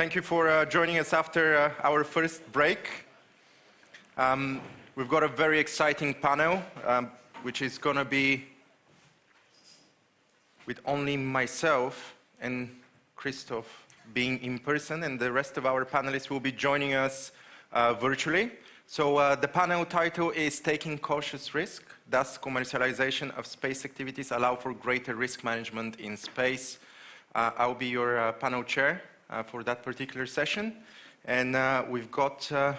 Thank you for uh, joining us after uh, our first break. Um, we've got a very exciting panel, um, which is going to be with only myself and Christoph being in person, and the rest of our panelists will be joining us uh, virtually. So uh, the panel title is Taking Cautious Risk, Does Commercialization of Space Activities Allow for Greater Risk Management in Space? Uh, I'll be your uh, panel chair Uh, for that particular session. And uh, we've got uh,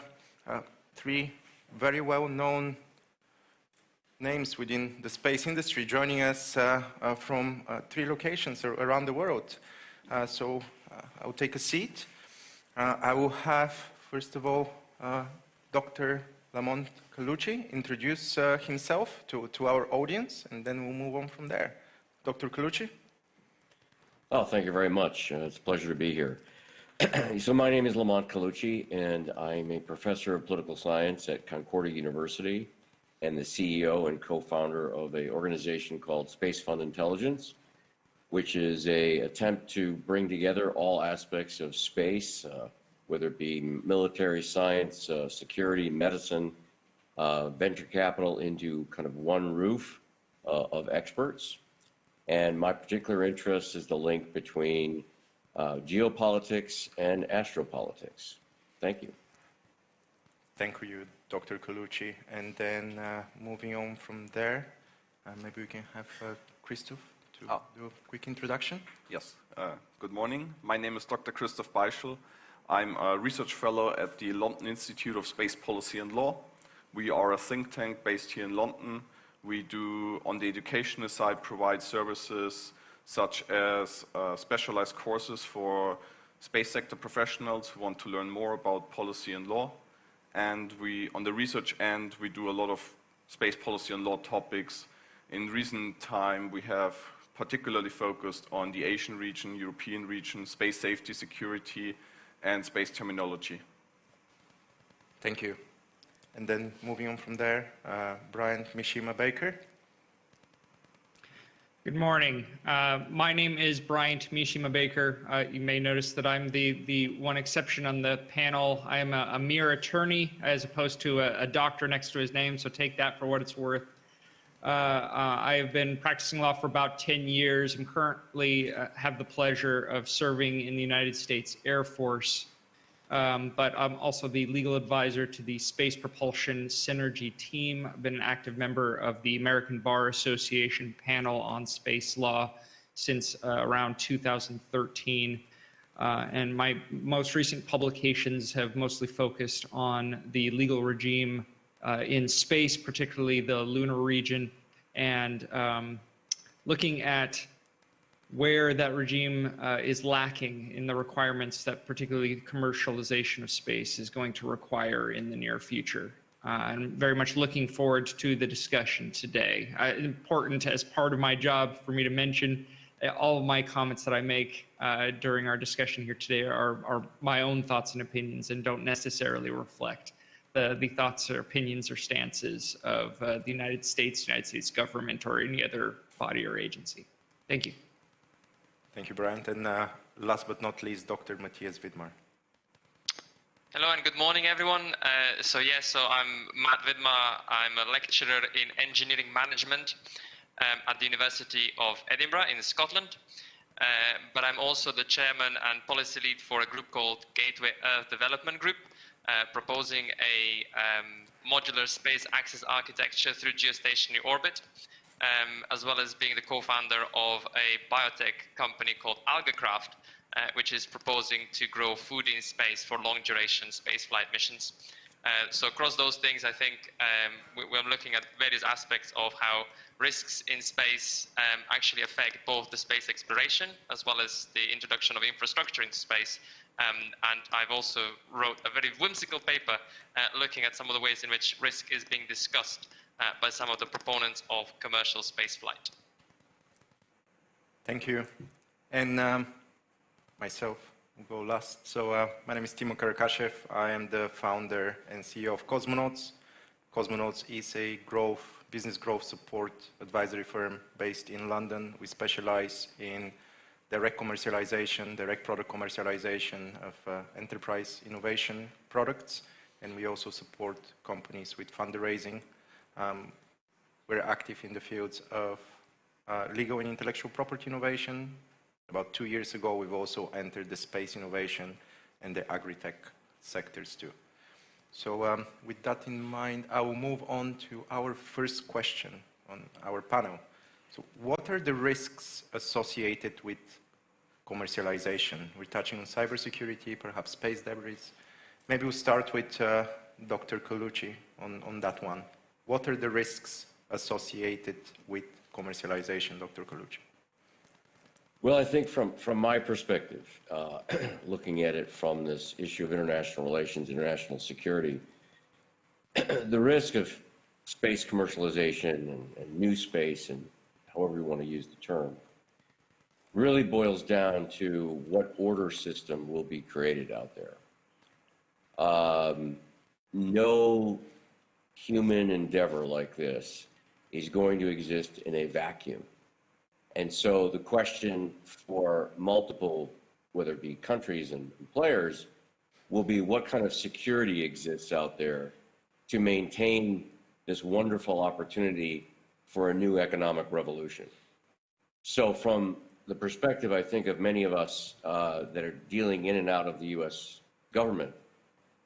uh, three very well-known names within the space industry joining us from three locations around the world. so I'll take a seat. I will have, first of all, Dr. Lamont Colucci introduce uh, himself to, to our audience, and then we'll move on from there. Dr. Colucci? Oh, thank you very much. Uh, it's a pleasure to be here. so my name is Lamont Colucci, and I'm a professor of political science at Concordia University and the CEO and co-founder of an organization called Space Fund Intelligence, which is a attempt to bring together all aspects of space, uh, whether it be military science, uh, security, medicine, uh, venture capital into kind of one roof uh, of experts. And my particular interest is the link between uh, geopolitics and astropolitics. Thank you. Thank you, Dr. Colucci. And then uh, moving on from there, uh, maybe we can have Christoph to oh. do a quick introduction. Yes. good morning. My name is Dr. Christoph Beischl. I'm a research fellow at the London Institute of Space Policy and Law. We are a think tank based here in London. We do, on the educational side, provide services such as uh, specialized courses for space sector professionals who want to learn more about policy and law. And we, on the research end, we do a lot of space policy and law topics. In recent time, we have particularly focused on the Asian region, European region, space safety, security, and space terminology. Thank you. And then moving on from there, uh, Brian Mishima Baker. Good morning. Uh, my name is Bryant Mishima Baker. Uh, you may notice that I'm the, the one exception on the panel. I am a, a mere attorney as opposed to a, a, doctor next to his name, so take that for what it's worth. Uh, uh I have been practicing law for about 10 years and currently uh, have the pleasure of serving in the United States Air Force. Um, but I'm also the legal advisor to the Space Propulsion Synergy team. I've been an active member of the American Bar Association panel on space law since uh, around 2013. Uh, and my most recent publications have mostly focused on the legal regime uh, in space, particularly the lunar region, and um, looking at where that regime uh, is lacking in the requirements that particularly commercialization of space is going to require in the near future. Uh, I'm very much looking forward to the discussion today. Uh, important as part of my job for me to mention uh, all of my comments that I make uh, during our discussion here today are, are, my own thoughts and opinions and don't necessarily reflect the, the thoughts or opinions or stances of uh, the United States, United States government, or any other body or agency. Thank you. Thank you, Brian. And uh, last but not least, Dr. Matthias Vidmar. Hello and good morning, everyone. Uh, so yes, so I'm Matt Vidmar. I'm a lecturer in engineering management um, at the University of Edinburgh in Scotland. Uh, but I'm also the chairman and policy lead for a group called Gateway Earth Development Group, uh, proposing a um, modular space access architecture through geostationary orbit um, as well as being the co-founder of a biotech company called AlgaCraft, uh, which is proposing to grow food in space for long-duration spaceflight missions. Uh, so across those things, I think um, we, are looking at various aspects of how risks in space um, actually affect both the space exploration as well as the introduction of infrastructure into space. Um, and I've also wrote a very whimsical paper uh, looking at some of the ways in which risk is being discussed by some of the proponents of commercial spaceflight. Thank you. And um, myself will go last. So uh, my name is Timo Karakashev. I am the founder and CEO of Cosmonauts. Cosmonauts is a growth, business growth support advisory firm based in London. We specialize in direct commercialization, direct product commercialization of uh, enterprise innovation products, and we also support companies with fundraising. Um, we're active in the fields of uh, legal and intellectual property innovation. About two years ago, we've also entered the space innovation and the agri-tech sectors too. So um, with that in mind, I will move on to our first question on our panel. So what are the risks associated with commercialization? We're touching on cybersecurity, perhaps space debris. Maybe we'll start with uh, Dr. Colucci on, on that one. What are the risks associated with commercialization, Dr. Colucci? Well, I think from, from my perspective, uh, looking at it from this issue of international relations, international security, the risk of space commercialization and, and, new space, and however you want to use the term, really boils down to what order system will be created out there. Um, no human endeavor like this is going to exist in a vacuum. And so the question for multiple, whether it be countries and players, will be what kind of security exists out there to maintain this wonderful opportunity for a new economic revolution. So from the perspective, I think, of many of us uh, that are dealing in and out of the U.S. government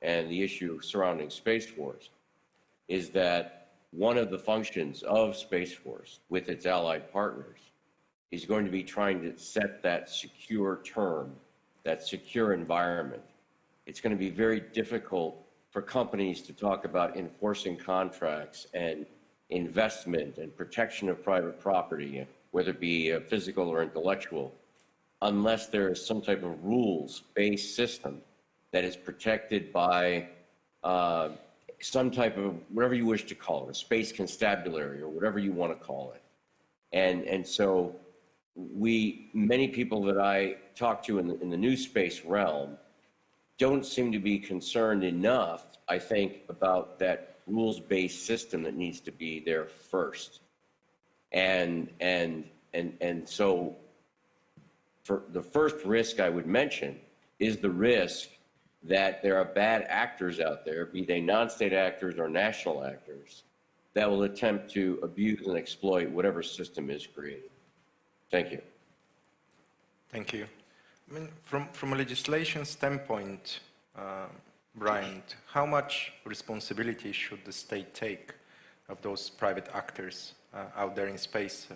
and the issue surrounding Space Force, is that one of the functions of Space Force with its allied partners is going to be trying to set that secure term, that secure environment. It's going to be very difficult for companies to talk about enforcing contracts and investment and protection of private property, whether it be uh, physical or intellectual, unless there is some type of rules-based system that is protected by uh, some type of whatever you wish to call it, a space constabulary or whatever you want to call it. And, and so we, many people that I talk to in the, in the new space realm don't seem to be concerned enough, I think, about that rules-based system that needs to be there first. And, and, and, and so for the first risk I would mention is the risk that there are bad actors out there, be they non-state actors or national actors, that will attempt to abuse and exploit whatever system is created. Thank you. Thank you. I mean, from, from a legislation standpoint, uh, Brian, how much responsibility should the state take of those private actors uh, out there in space?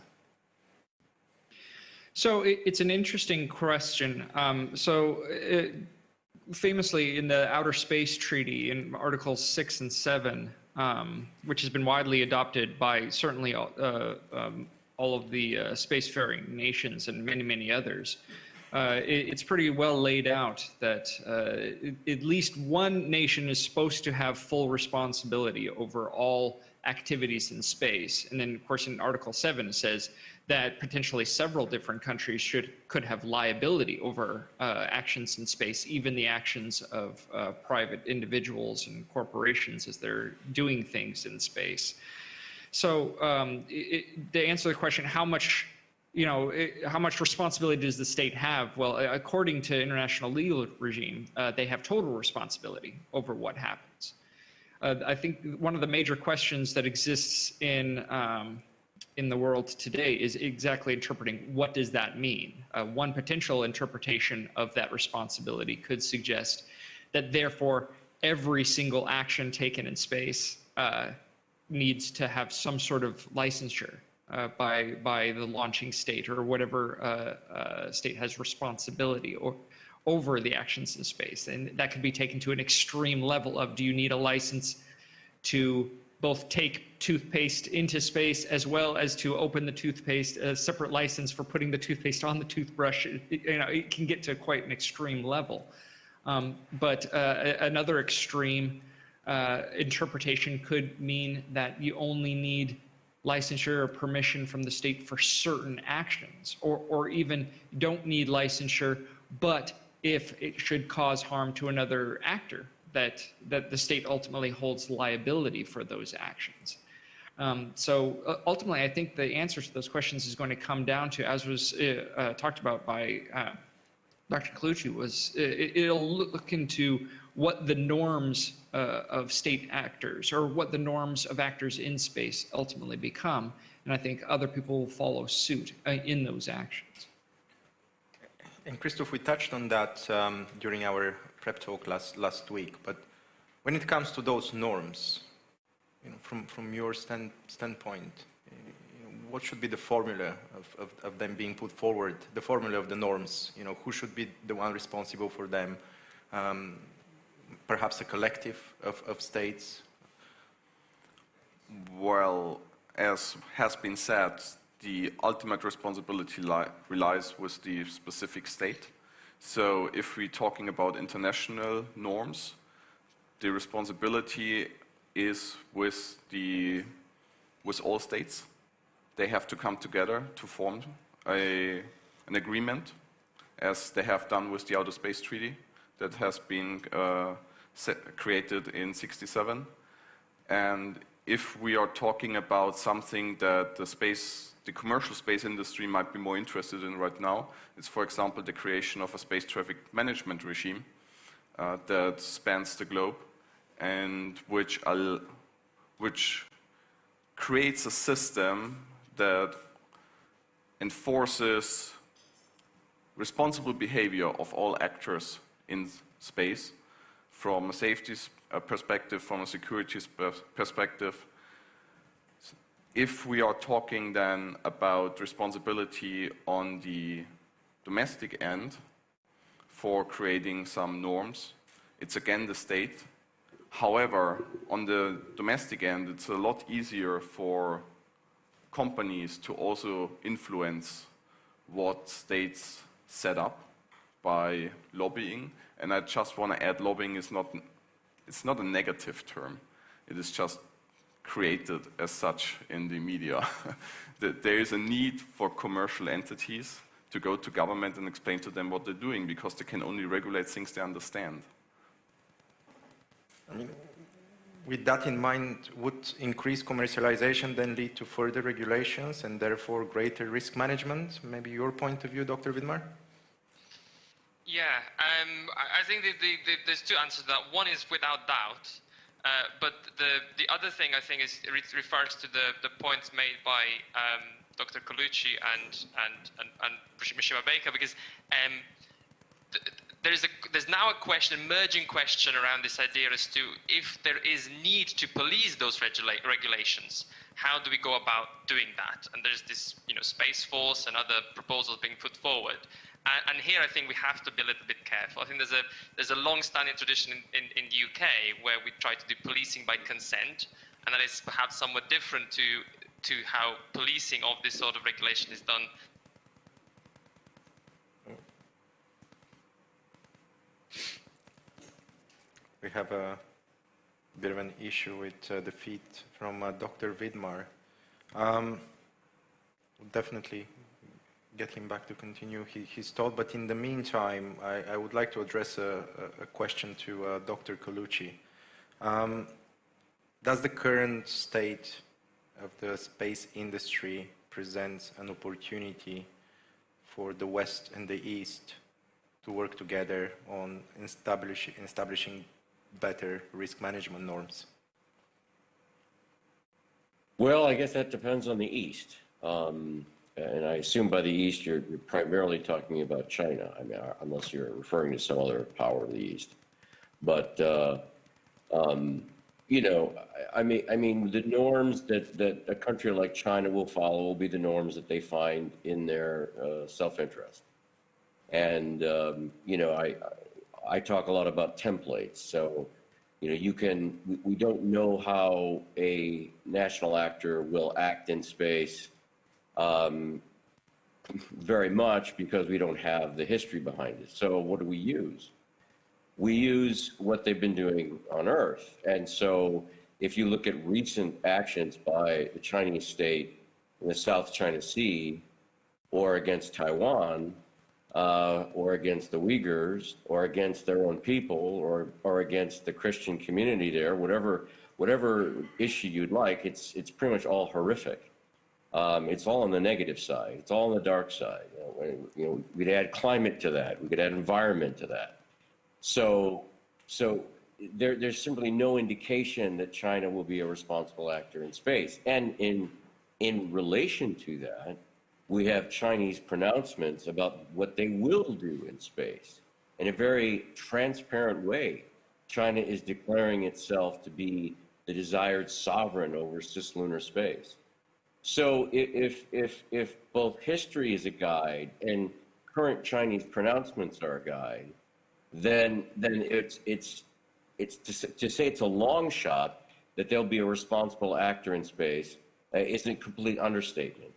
So it, it's an interesting question. Um, so it, famously in the Outer Space Treaty in Articles 6 and 7, um, which has been widely adopted by certainly uh, um, all of the uh, spacefaring nations and many, many others, uh, it, it's pretty well laid out that uh, at least one nation is supposed to have full responsibility over all activities in space. And then, of course, in Article 7, it says that potentially several different countries should could have liability over uh, actions in space, even the actions of uh, private individuals and corporations as they're doing things in space. So um, it, to answer the question, how much, you know, it, how much responsibility does the state have? Well, according to international legal regime, uh, they have total responsibility over what happens. Uh, I think one of the major questions that exists in um, in the world today is exactly interpreting what does that mean. Uh, one potential interpretation of that responsibility could suggest that therefore every single action taken in space uh, needs to have some sort of licensure uh, by by the launching state or whatever uh, uh, state has responsibility or over the actions in space, and that could be taken to an extreme level of do you need a license to both take toothpaste into space as well as to open the toothpaste, a separate license for putting the toothpaste on the toothbrush. It, you know, it can get to quite an extreme level. Um, but uh, another extreme uh, interpretation could mean that you only need licensure or permission from the state for certain actions, or, or even don't need licensure, but if it should cause harm to another actor, that, that the state ultimately holds liability for those actions. Um, so uh, ultimately, I think the answer to those questions is going to come down to, as was uh, uh, talked about by uh, Dr. Colucci, was uh, it, it'll look into what the norms uh, of state actors or what the norms of actors in space ultimately become. And I think other people will follow suit in those actions. And Christoph, we touched on that um, during our prep talk last, last week, but when it comes to those norms, you know, from, from your stand, standpoint, you know, what should be the formula of, of, of them being put forward, the formula of the norms? You know, who should be the one responsible for them? Um, perhaps a collective of, of states? Well, as has been said, the ultimate responsibility li relies with the specific state. So if we're talking about international norms, the responsibility is with, the, with all states. They have to come together to form a, an agreement, as they have done with the Outer Space Treaty that has been uh, set, created in 67. And if we are talking about something that the space, the commercial space industry might be more interested in right now, is, for example the creation of a space traffic management regime uh, that spans the globe and which, which creates a system that enforces responsible behavior of all actors in space from a safety perspective, from a security perspective. If we are talking then about responsibility on the domestic end for creating some norms, it's again the state. However, on the domestic end, it's a lot easier for companies to also influence what states set up by lobbying. And I just want to add, lobbying is not, it's not a negative term. It is just created as such in the media. that there is a need for commercial entities to go to government and explain to them what they're doing because they can only regulate things they understand. I mean, with that in mind, would increased commercialization then lead to further regulations and therefore greater risk management? Maybe your point of view, Dr. Vidmar? Yeah, um, I I think the, the, the, there's two answers to that. One is without doubt, uh, but the, the other thing I think is it refers to the, the points made by um, Dr. Colucci and and and, and Mishima Baker because um, th- there's a there's now a question, emerging question around this idea as to if there is need to police those regula- regulations. How do we go about doing that? And there's this, you know, space force and other proposals being put forward. And, and here, I think we have to be a little bit careful. I think there's a there's a long-standing tradition in, in, in the UK where we try to do policing by consent, and that is perhaps somewhat different to to how policing of this sort of regulation is done We have a bit of an issue with uh, the feed from uh, Dr. Vidmar. Um, definitely get him back to continue his, thought, but in the meantime, I, I would like to address a, a, a question to uh, Dr. Colucci. Um, does the current state of the space industry present an opportunity for the West and the East to work together on establish, establishing better risk management norms? Well, I guess that depends on the East. Um, and I assume by the East, you're, you're primarily talking about China, I mean, uh, unless you're referring to some other power of the East. But, uh, um, you know, I, I mean, I mean, the norms that, that a country like China will follow will be the norms that they find in their uh, self-interest. And, um, you know, I, I talk a lot about templates. So, you know, you can, we- we don't know how a national actor will act in space um, very much because we don't have the history behind it. So what do we use? We use what they've been doing on Earth. And so if you look at recent actions by the Chinese state in the South China Sea or against Taiwan, uh, or against the Uyghurs, or against their own people, or, or against the Christian community there, whatever, whatever issue you'd like, it's, it's pretty much all horrific. Um, it's all on the negative side. It's all on the dark side. You know, you know, we'd add climate to that. We could add environment to that. So, so there, there's simply no indication that China will be a responsible actor in space. And in, in relation to that, we have Chinese pronouncements about what they will do in space. In a very transparent way, China is declaring itself to be the desired sovereign over cislunar space. So if, if, if both history is a guide and current Chinese pronouncements are a guide, then, then it's, it's, it's to, to say it's a long shot that they'll be a responsible actor in space uh, is a complete understatement.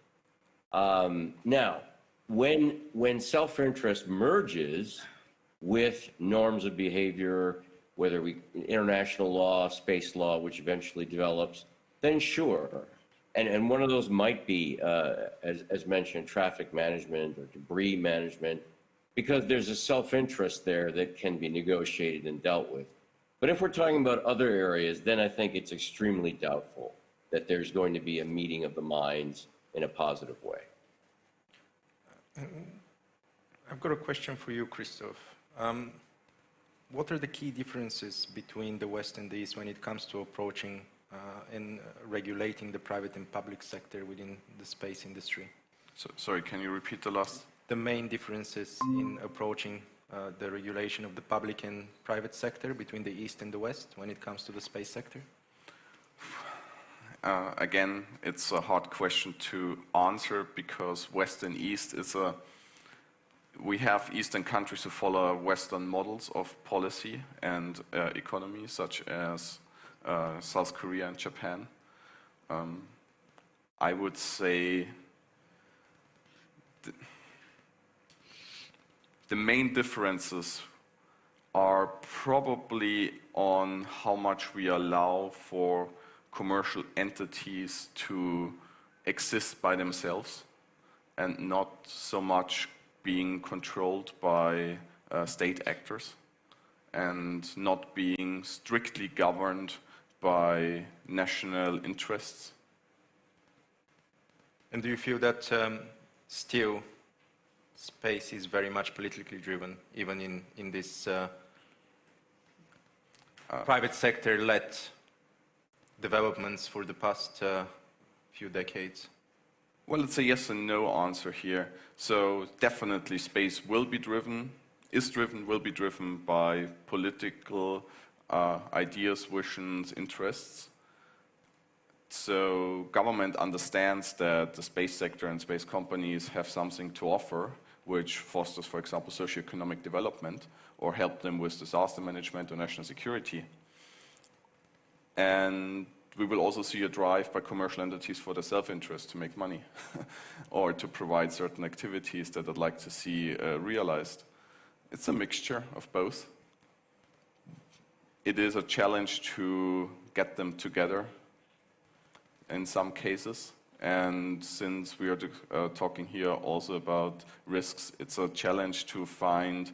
Um, now, when, when self-interest merges with norms of behavior, whether we, international law, space law, which eventually develops, then sure. And, and one of those might be, uh, as, as mentioned, traffic management or debris management, because there's a self-interest there that can be negotiated and dealt with. But if we're talking about other areas, then I think it's extremely doubtful that there's going to be a meeting of the minds in a positive way. I've got a question for you, Christoph. Um, what are the key differences between the West and the East when it comes to approaching uh, and uh, regulating the private and public sector within the space industry? So, sorry, can you repeat the last? The main differences in approaching uh, the regulation of the public and private sector between the East and the West when it comes to the space sector? Uh, again, it's a hard question to answer because West and East is a. We have Eastern countries who follow Western models of policy and uh, economy, such as uh, South Korea and Japan. Um, I would say the, the main differences are probably on how much we allow for commercial entities to exist by themselves and not so much being controlled by uh, state actors and not being strictly governed by national interests. And do you feel that um, still space is very much politically driven, even in, in this uh, private sector-led developments for the past uh, few decades? Well, it's a yes and no answer here. So definitely space will be driven, is driven, will be driven by political uh, ideas, visions, interests. So government understands that the space sector and space companies have something to offer, which fosters, for example, socioeconomic development or help them with disaster management or national security. And we will also see a drive by commercial entities for their self-interest to make money or to provide certain activities that I'd like to see uh, realized. It's a mixture of both. It is a challenge to get them together in some cases. And since we are uh, talking here also about risks, it's a challenge to find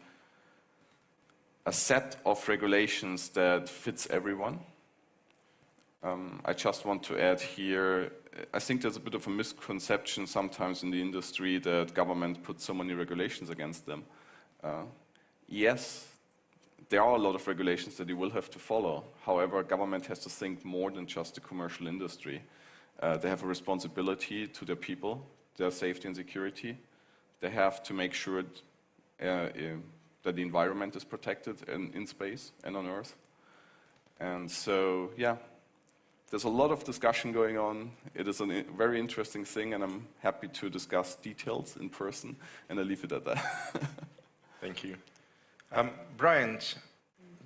a set of regulations that fits everyone. Um, I just want to add here, I think there's a bit of a misconception sometimes in the industry that government puts so many regulations against them. Uh, yes, there are a lot of regulations that you will have to follow. However, government has to think more than just the commercial industry. Uh, they have a responsibility to their people, their safety and security. They have to make sure uh, uh, that the environment is protected in, in space and on Earth. And so, yeah, there's a lot of discussion going on. It is a very interesting thing, and I'm happy to discuss details in person, and I leave it at that. Thank you. Um, Brian,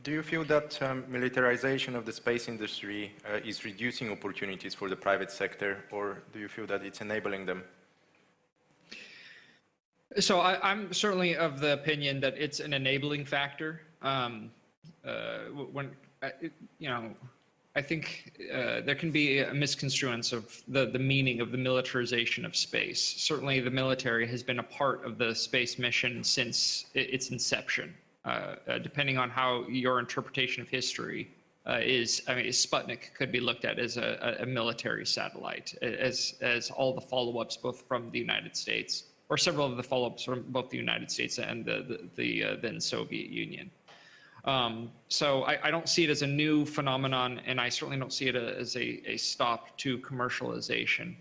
do you feel that um, militarization of the space industry uh, is reducing opportunities for the private sector, or do you feel that it's enabling them? So I, I'm certainly of the opinion that it's an enabling factor. Um, uh, when uh, you know, I think uh, there can be a misconstruence of the the meaning of the militarization of space. Certainly, the military has been a part of the space mission since its inception. Uh, uh, depending on how your interpretation of history uh, is, I mean, Sputnik could be looked at as a, a military satellite, as, as all the follow-ups, both from the United States, or several of the follow-ups from both the United States and the, the, the then Soviet Union. Um, so I, I, don't see it as a new phenomenon, and I certainly don't see it as a, a stop to commercialization.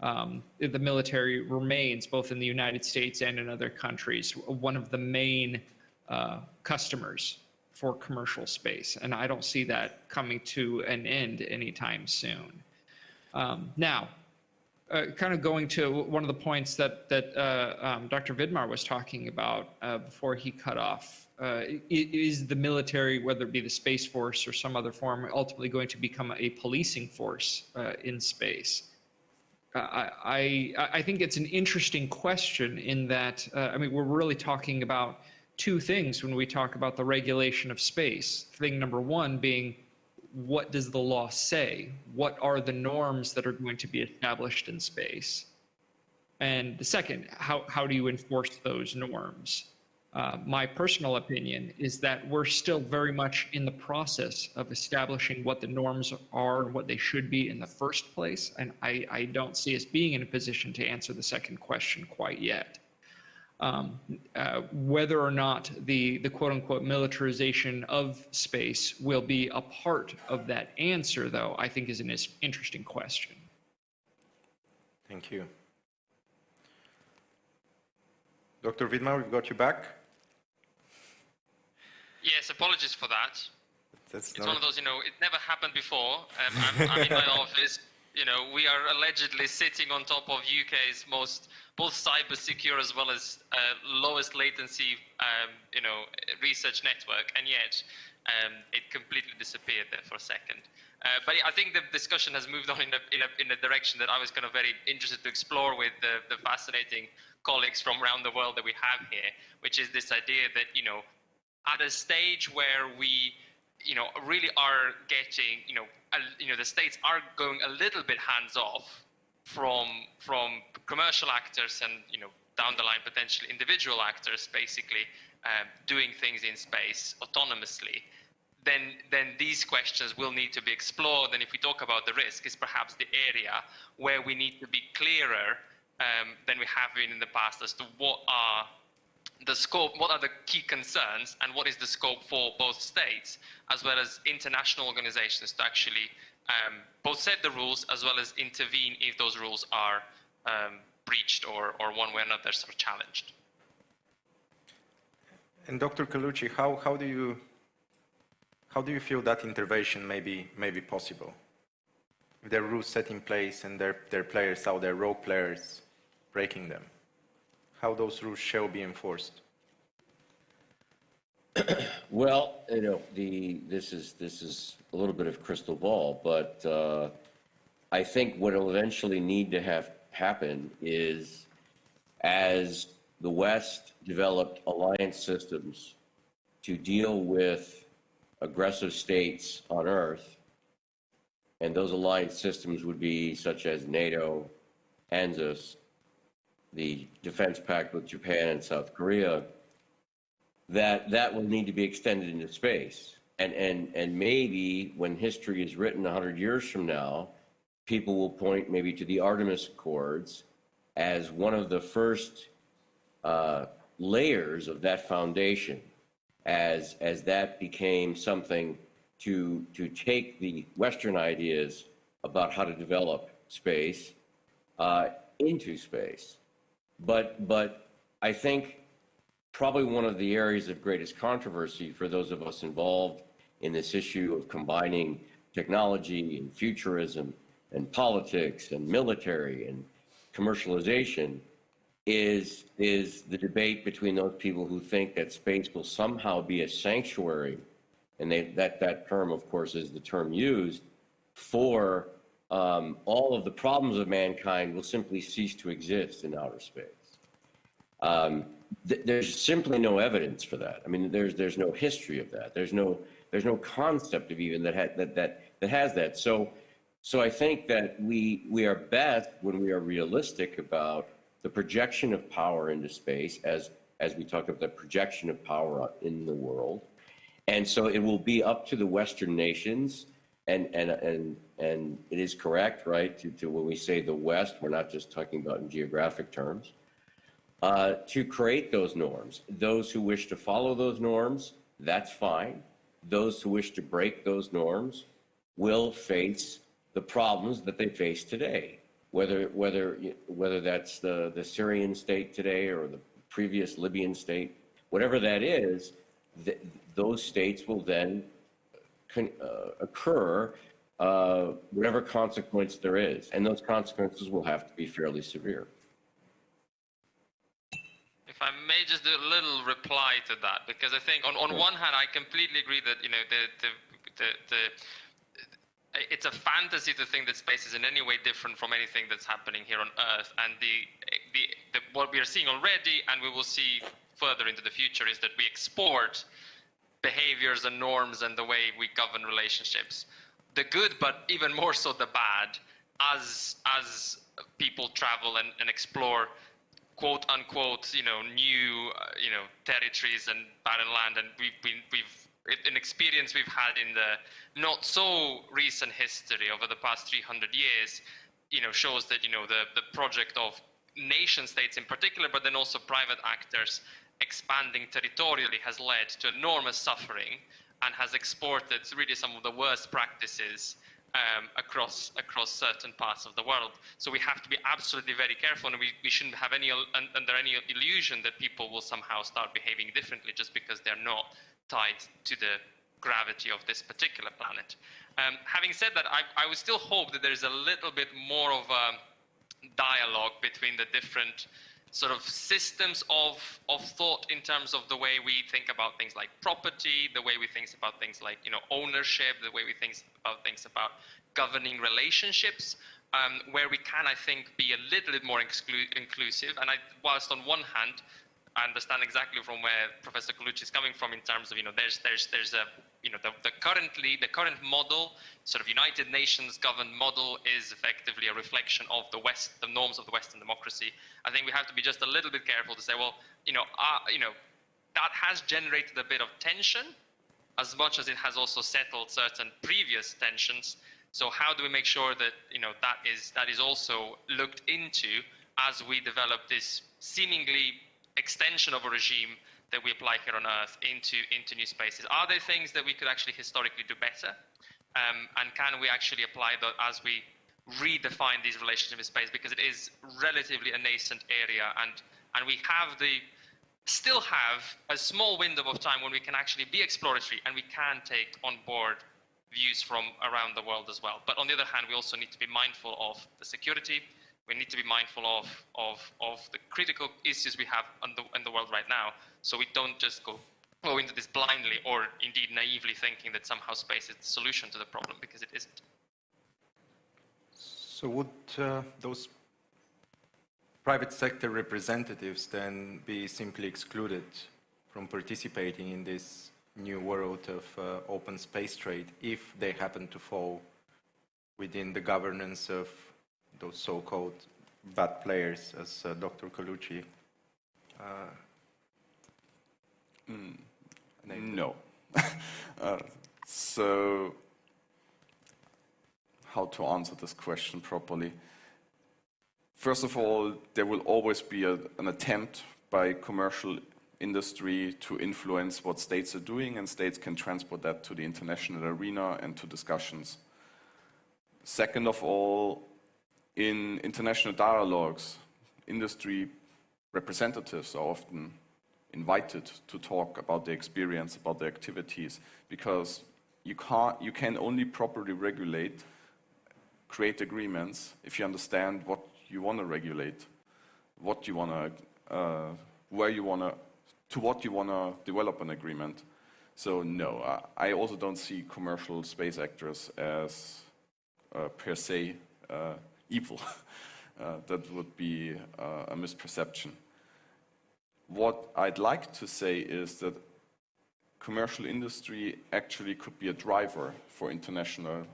Um, the military remains, both in the United States and in other countries, one of the main uh, customers for commercial space, and I don't see that coming to an end anytime soon. Um, now, uh, kind of going to one of the points that that uh, um, Dr. Vidmar was talking about uh, before he cut off uh, is the military, whether it be the space force or some other form, ultimately going to become a policing force uh, in space? Uh, I, I, I think it's an interesting question in that I mean we're really talking about two things when we talk about the regulation of space. Thing number one being, what does the law say? What are the norms that are going to be established in space? And the second, how, how do you enforce those norms? Uh, my personal opinion is that we're still very much in the process of establishing what the norms are and what they should be in the first place. And I, I don't see us being in a position to answer the second question quite yet. Um, uh, whether or not the, the quote unquote militarization of space will be a part of that answer, though, I think is an interesting question. Thank you. Dr. Vidmar, we've got you back. Yes, apologies for that. That's it's not... one of those, you know, it never happened before. Um, I'm, I'm in my office. You know, we are allegedly sitting on top of UK's most both cyber secure as well as uh, lowest latency, um, you know, research network, and yet um, it completely disappeared there for a second. Uh, but I think the discussion has moved on in a, in, a, in a direction that I was kind of very interested to explore with the, the fascinating colleagues from around the world that we have here, which is this idea that, you know, at a stage where we, you know, really are getting, you know, you know, the states are going a little bit hands off from from commercial actors and you know down the line potentially individual actors basically um, doing things in space autonomously. Then then these questions will need to be explored. And if we talk about the risk is perhaps the area where we need to be clearer um, than we have been in the past as to what are the scope, what are the key concerns, and what is the scope for both states as well as international organizations to actually um, both set the rules as well as intervene if those rules are um, breached or, or one way or another sort of challenged. And Dr. Colucci, how, how, do you, how do you feel that intervention may be, may be possible? If there are rules set in place and there, there are players out there, role players, breaking them, how those rules shall be enforced? well, you know, the this is this is a little bit of crystal ball, but uh, I think what will eventually need to have happen is as the West developed alliance systems to deal with aggressive states on Earth, and those alliance systems would be such as NATO, ANZUS, the defense pact with Japan and South Korea, that that will need to be extended into space. And, and, and maybe when history is written 100 years from now, people will point maybe to the Artemis Accords as one of the first uh, layers of that foundation as, as that became something to, to take the Western ideas about how to develop space uh, into space. But, but I think probably one of the areas of greatest controversy for those of us involved in this issue of combining technology and futurism and politics and military and commercialization is is the debate between those people who think that space will somehow be a sanctuary. And they, that that term of course is the term used for um, all of the problems of mankind will simply cease to exist in outer space um, th- there's simply no evidence for that. I mean, there's there's no history of that. There's no there's no concept of even that ha- that that that has that. So so I think that we we are best when we are realistic about the projection of power into space as as we talk about the projection of power in the world And so it will be up to the Western nations, and, and, and, and it is correct, right, to, to when we say the West, we're not just talking about in geographic terms, uh, to create those norms. Those who wish to follow those norms, that's fine. Those who wish to break those norms will face the problems that they face today. Whether, whether, whether that's the, the Syrian state today or the previous Libyan state, whatever that is, th- those states will then uh, occur, uh, whatever consequence there is. And those consequences will have to be fairly severe. If I may just do a little reply to that, because I think on, on one hand, I completely agree that, you know, the, the, the, the it's a fantasy to think that space is in any way different from anything that's happening here on Earth. And the, the, the, what we are seeing already, and we will see further into the future, is that we export behaviors and norms and the way we govern relationships. The good, but even more so the bad, as as people travel and, and explore quote unquote, you know, new, uh, you know, territories and barren land, and we've been, we've an experience we've had in the not so recent history over the past 300 years, you know, shows that you know the the project of nation states in particular, but then also private actors expanding territorially has led to enormous suffering and has exported really some of the worst practices um, across across certain parts of the world. So we have to be absolutely very careful, and we, we shouldn't have any under any illusion that people will somehow start behaving differently just because they're not tied to the gravity of this particular planet. Um, having said that, I, I would still hope that there's a little bit more of a dialogue between the different sort of systems of, of thought in terms of the way we think about things like property, the way we think about things like you know ownership, the way we think about things about governing relationships, um, where we can, I think, be a little bit more exclu- inclusive. And I, whilst on one hand, I understand exactly from where Professor Colucci is coming from in terms of, you know, there's, there's, there's a, you know, the, the currently, the current model, sort of United Nations governed model is effectively a reflection of the West, the norms of the Western democracy. I think we have to be just a little bit careful to say, well, you know, uh, you know, that has generated a bit of tension as much as it has also settled certain previous tensions. So how do we make sure that, you know, that is, that is also looked into as we develop this seemingly extension of a regime that we apply here on Earth into, into new spaces? Are there things that we could actually historically do better? Um, and can we actually apply that as we redefine these relationships in space? Because it is relatively a nascent area, and, and we have the still have a small window of time when we can actually be exploratory and we can take on board views from around the world as well. But on the other hand, we also need to be mindful of the security, we need to be mindful of, of, of the critical issues we have in the, in the world right now, so we don't just go, go into this blindly or indeed naively thinking that somehow space is the solution to the problem, because it isn't. So would uh, those private sector representatives then be simply excluded from participating in this new world of uh, open space trade if they happen to fall within the governance of those so-called bad players, as uh, Dr. Colucci uh, mm, No. uh, so, how to answer this question properly? First of all, there will always be a, an attempt by commercial industry to influence what states are doing, and states can transport that to the international arena and to discussions. Second of all, in international dialogues, industry representatives are often invited to talk about their experience, about their activities, because you, can't, you can only properly regulate, create agreements if you understand what you want to regulate, what you want to, uh, where you want to, to what you want to develop an agreement. So no, I also don't see commercial space actors as uh, per se uh, evil. Uh, that would be uh, a misperception. What I'd like to say is that commercial industry actually could be a driver for international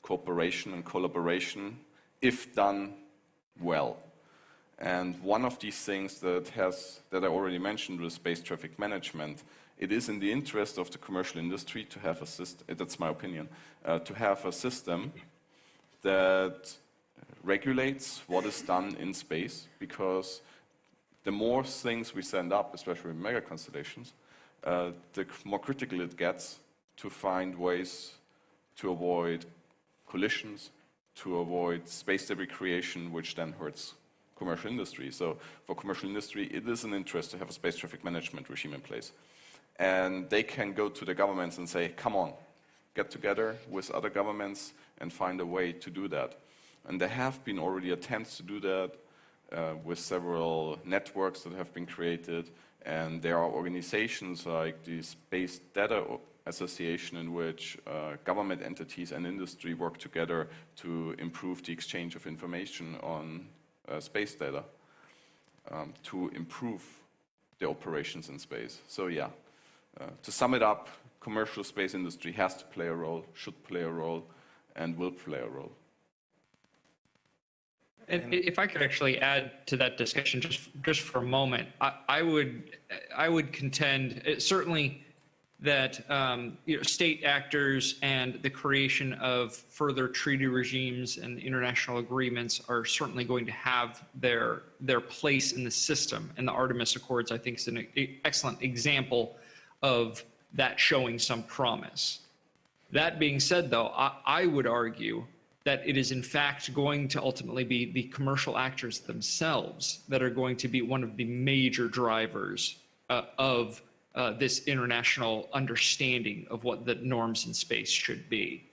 cooperation and collaboration if done well. And one of these things that has that I already mentioned with space traffic management it is in the interest of the commercial industry to have a system, that's my opinion, uh, to have a system that regulates what is done in space because the more things we send up, especially mega constellations, uh, the more critical it gets to find ways to avoid collisions, to avoid space debris creation, which then hurts commercial industry. So for commercial industry, it is an interest to have a space traffic management regime in place. And they can go to the governments and say, come on, get together with other governments and find a way to do that. And there have been already attempts to do that uh, with several networks that have been created. And there are organizations like the Space Data Association in which uh, government entities and industry work together to improve the exchange of information on uh, space data um, to improve the operations in space. So yeah, uh, to sum it up, commercial space industry has to play a role, should play a role, and will play a role. And if I could actually add to that discussion just just for a moment, I, I would I would contend uh, certainly that um, you know, state actors and the creation of further treaty regimes and international agreements are certainly going to have their their place in the system. And the Artemis Accords, I think, is an excellent example of that showing some promise. That being said, though, I, I would argue that it is in fact going to ultimately be the commercial actors themselves that are going to be one of the major drivers uh, of uh, this international understanding of what the norms in space should be.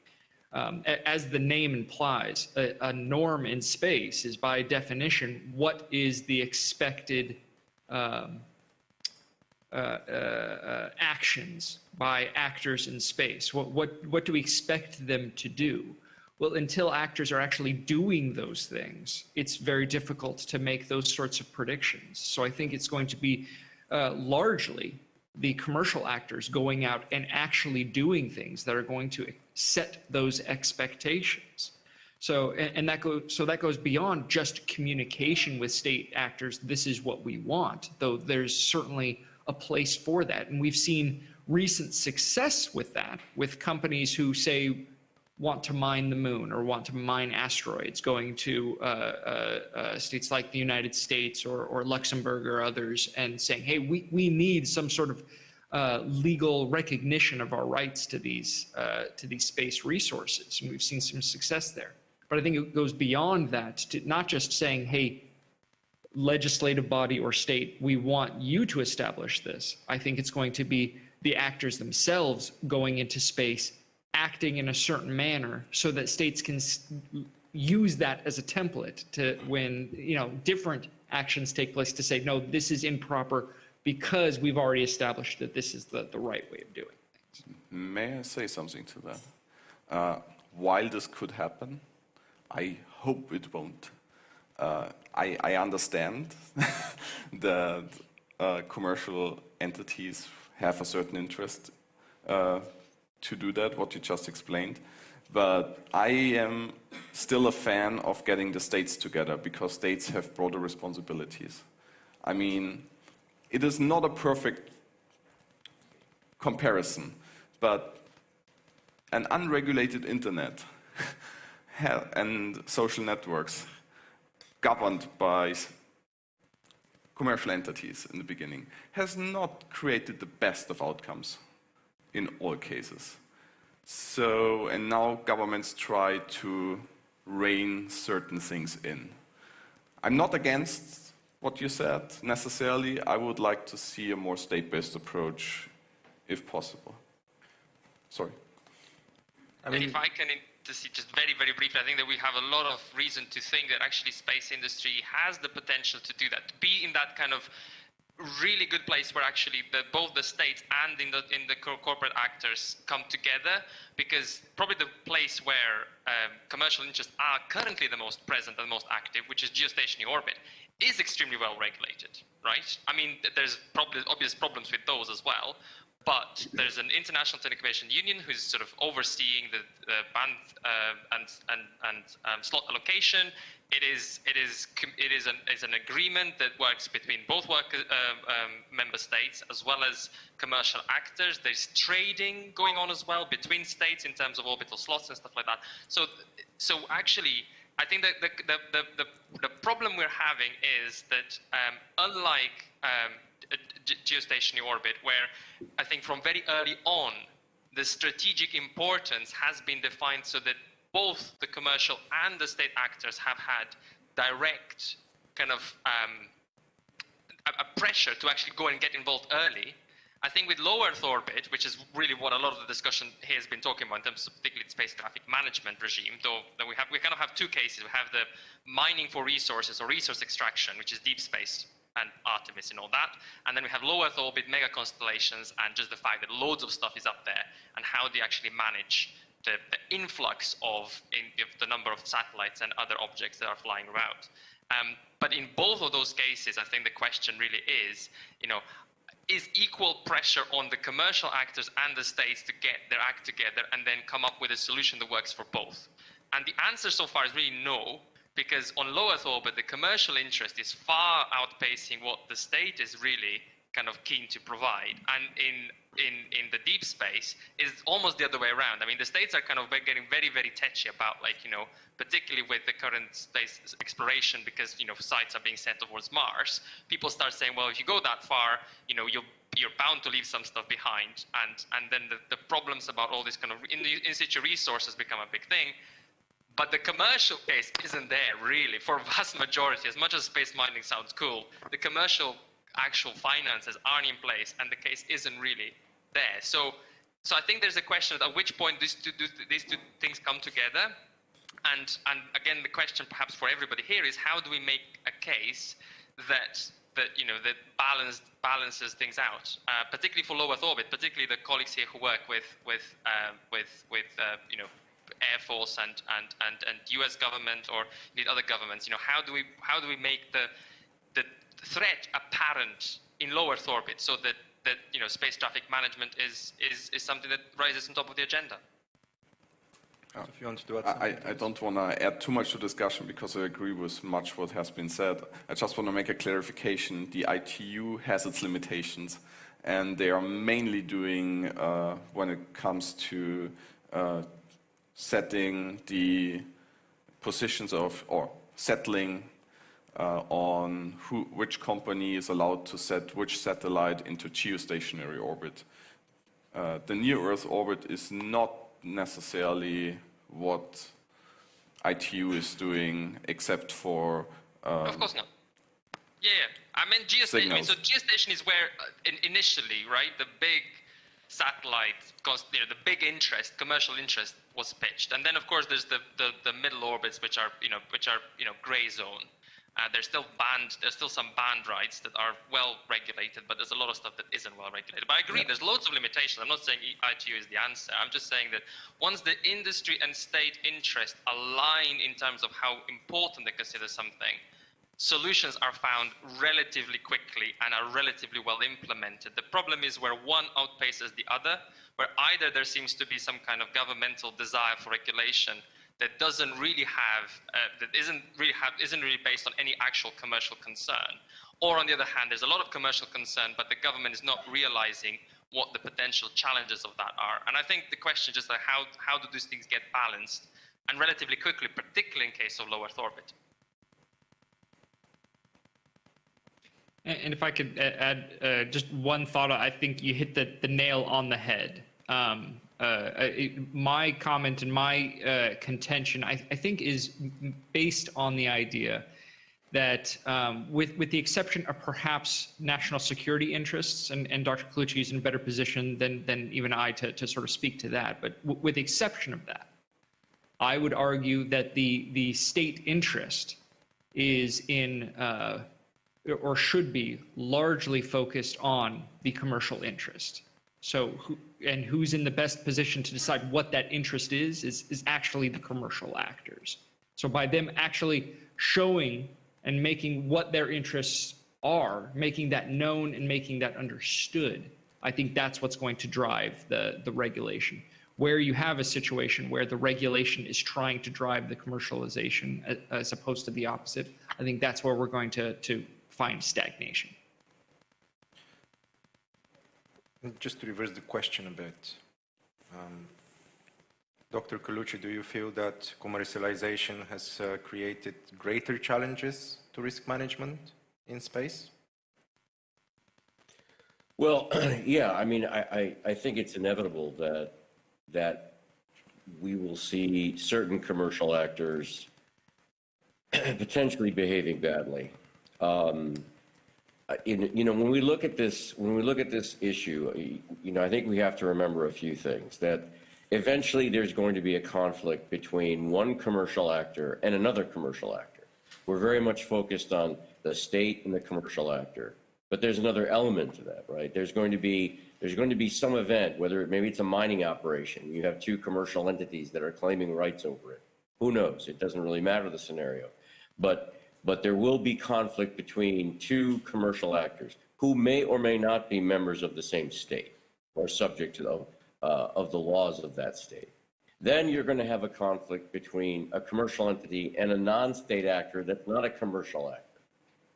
Um, as the name implies, a, a, norm in space is by definition what is the expected um, uh, uh, uh, actions by actors in space. What, what, what do we expect them to do? Well, until actors are actually doing those things, it's very difficult to make those sorts of predictions. So I think it's going to be uh, largely the commercial actors going out and actually doing things that are going to set those expectations. So, and, and that goes, so that goes beyond just communication with state actors. This is what we want, though there's certainly a place for that. And we've seen recent success with that, with companies who say want to mine the moon or want to mine asteroids, going to uh, uh, uh, states like the United States or, or, Luxembourg or others and saying, hey, we, we need some sort of uh, legal recognition of our rights to these, uh, to these space resources. And we've seen some success there. But I think it goes beyond that to not just saying, hey, legislative body or state, we want you to establish this. I think it's going to be the actors themselves going into space acting in a certain manner so that states can use that as a template to when you know different actions take place to say no this is improper because we've already established that this is the, the right way of doing things. May i say something to that? Uh, while this could happen i hope it won't. Uh, I, I, understand that uh, commercial entities have a certain interest uh, to do that, what you just explained. But I am still a fan of getting the states together because states have broader responsibilities. I mean, it is not a perfect comparison, but an unregulated internet and social networks governed by commercial entities in the beginning has not created the best of outcomes in all cases. So, and now governments try to rein certain things in. I'm not against what you said necessarily. I would like to see a more state-based approach if possible. Sorry. I mean, if I can see just very, very briefly, I think that we have a lot of reason to think that actually space industry has the potential to do that, to be in that kind of really good place where actually the, both the states and in the in the corporate actors come together because probably the place where um, commercial interests are currently the most present and most active, which is geostationary orbit, is extremely well regulated, right? I mean, there's probably obvious problems with those as well, but there's an international telecommunication union who's sort of overseeing the, the band uh, and and and um, slot allocation. It is it is it is an an agreement that works between both work uh, um, member states as well as commercial actors. There's trading going on as well between states in terms of orbital slots and stuff like that. So so actually. I think that the, the, the, the, the problem we're having is that um, unlike um, geostationary orbit, where I think from very early on, the strategic importance has been defined so that both the commercial and the state actors have had direct kind of um, a, a pressure to actually go and get involved early. I think with low Earth orbit, which is really what a lot of the discussion here has been talking about in terms of particularly space traffic management regime, though that we have we kind of have two cases. We have the mining for resources or resource extraction, which is deep space and Artemis and all that. And then we have low Earth orbit, mega constellations, and just the fact that loads of stuff is up there and how you actually manage the, the influx of, in, of the number of satellites and other objects that are flying around. Um, but in both of those cases, I think the question really is, you know, is equal pressure on the commercial actors and the states to get their act together and then come up with a solution that works for both? And the answer so far is really no, because on low Earth orbit, the commercial interest is far outpacing what the state is really kind of keen to provide. And in in in the deep space is almost the other way around. I mean, the states are kind of getting very very touchy about like you know, particularly with the current space exploration, because you know sites are being sent towards Mars. People start saying, well, if you go that far, you know, you'll you're bound to leave some stuff behind, and and then the, the problems about all this kind of in, in situ resources become a big thing. But the commercial case isn't there really for vast majority. As much as space mining sounds cool, the commercial actual finances aren't in place, and the case isn't really there. So, so I think there's a question at which point these two, these two things come together. And, and again, the question perhaps for everybody here is how do we make a case that that you know that balance, balances things out, uh, particularly for low Earth orbit, particularly the colleagues here who work with with uh, with with uh, you know Air Force and, and, and, and US government or indeed other governments, you know, how do we, how do we make the threat apparent in low Earth orbit so that, that you know, space traffic management is, is, is something that rises on top of the agenda? If you want to do. I, I don't want to add too much to discussion because I agree with much what has been said. I just want to make a clarification. The ITU has its limitations, and they are mainly doing uh, when it comes to uh, setting the positions of or settling uh, on who, which company is allowed to set which satellite into geostationary orbit. Uh, the near Earth orbit is not necessarily what ITU is doing, except for. Um, of course not. Yeah, yeah. I mean, geostation. I mean, so geostation is where uh, in, initially, right, the big satellite, you know, the big interest, commercial interest, was pitched. And then, of course, there's the, the, the middle orbits, which are, you know, which are, you know, gray zone. Uh, there's still band, there's still some band rights that are well regulated, but there's a lot of stuff that isn't well regulated. But I agree, yeah. there's loads of limitations. I'm not saying ITU is the answer. I'm just saying that once the industry and state interest align in terms of how important they consider something, solutions are found relatively quickly and are relatively well implemented. The problem is where one outpaces the other, where either there seems to be some kind of governmental desire for regulation that doesn't really have, uh, that isn't really have, isn't really based on any actual commercial concern, or on the other hand, there's a lot of commercial concern, but the government is not realizing what the potential challenges of that are. And I think the question is just like how, how do these things get balanced and relatively quickly, particularly in case of low Earth orbit. And if I could add uh, just one thought, I think you hit the, the nail on the head. Um, uh, my comment and my uh, contention, I, I, think, is based on the idea that, um, with with the exception of perhaps national security interests, and, and Dr. Colucci is in a better position than than even I to, to sort of speak to that, but with the exception of that, I would argue that the the state interest is in uh, or should be largely focused on the commercial interest. So, who, and who's in the best position to decide what that interest is, is, is actually the commercial actors. So, by them actually showing and making what their interests are, making that known and making that understood, I think that's what's going to drive the, the regulation. Where you have a situation where the regulation is trying to drive the commercialization as opposed to the opposite, I think that's where we're going to, to find stagnation. Just to reverse the question a bit, um, Dr. Colucci, do you feel that commercialization has uh, created greater challenges to risk management in space? Well, yeah, I mean, I, I, I think it's inevitable that, that we will see certain commercial actors potentially behaving badly. Um, Uh, in, you know, when we look at this, when we look at this issue, uh, you know, I think we have to remember a few things. That eventually there's going to be a conflict between one commercial actor and another commercial actor. We're very much focused on the state and the commercial actor, but there's another element to that, right? There's going to be there's going to be some event, whether it, maybe it's a mining operation. You have two commercial entities that are claiming rights over it. Who knows? It doesn't really matter the scenario, but but there will be conflict between two commercial actors who may or may not be members of the same state or subject to the, uh, of the laws of that state. Then you're going to have a conflict between a commercial entity and a non-state actor that's not a commercial actor,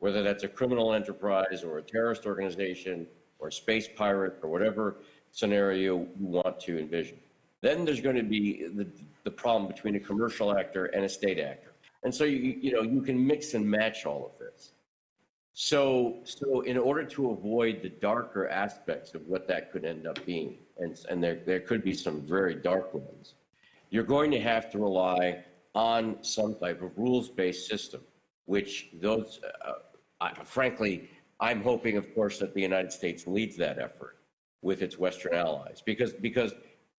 whether that's a criminal enterprise or a terrorist organization or a space pirate or whatever scenario you want to envision. Then there's going to be the, the problem between a commercial actor and a state actor. And so you, you know, you can mix and match all of this. So, so in order to avoid the darker aspects of what that could end up being, and, and there, there could be some very dark ones, you're going to have to rely on some type of rules-based system, which those, uh, I, frankly, I'm hoping, of course, that the United States leads that effort with its Western allies, because, because,